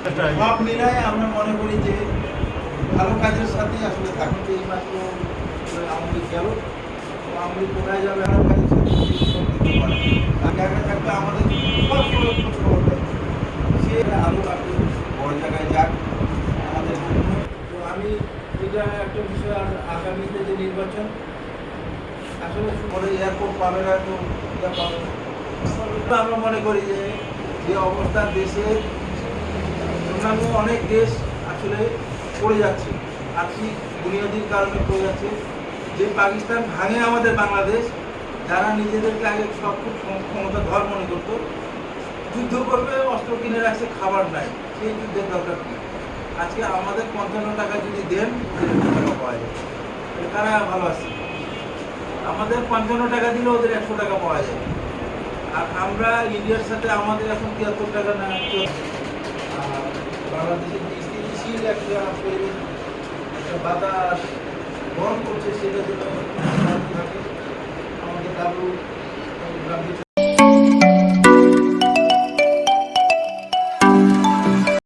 আমরা মনে করি যে ভালো কাজের সাথে আসলে থাকুন এই মাত্র আমাদের গেল। আমি কোথায় যাবে, ভালো কাজের সাথে পারে। থাকলে আমাদের সব সে আরও একটু বড় জায়গায় যাক, আমাদের তো আমি এটা একটা বিষয়, আর আগামীতে যে নির্বাচন, আসলে পরে এয়ারপোর্ট পাবে না, তো আমরা মনে করি যে যে অবস্থা দেশে অন্যান্য অনেক দেশ আসলে পড়ে যাচ্ছে, আর্থিক বুনিয়াদির কারণে পড়ে যাচ্ছে। যে পাকিস্তান ভাঙে আমাদের বাংলাদেশ, যারা নিজেদেরকে আগে সব খুব ক্ষমতা ধর মনে করতো, যুদ্ধ করবে, অস্ত্র কিনে রাখছে, খাবার নাই সেই যুদ্ধের দরকার কি? আজকে আমাদের পঞ্চান্ন টাকা যদি দেন টাকা পাওয়া তাহলে কারা ভালো আছে? আমাদের পঞ্চান্ন টাকা দিলে ওদের একশো টাকা পাওয়া যায়। আর আমরা ইন্ডিয়ার সাথে আমাদের এখন তিয়াত্তর টাকা না বাংলাদেশের যে স্থিতিশীল একটা একটা বাতাস গরম করছে সেটা যেন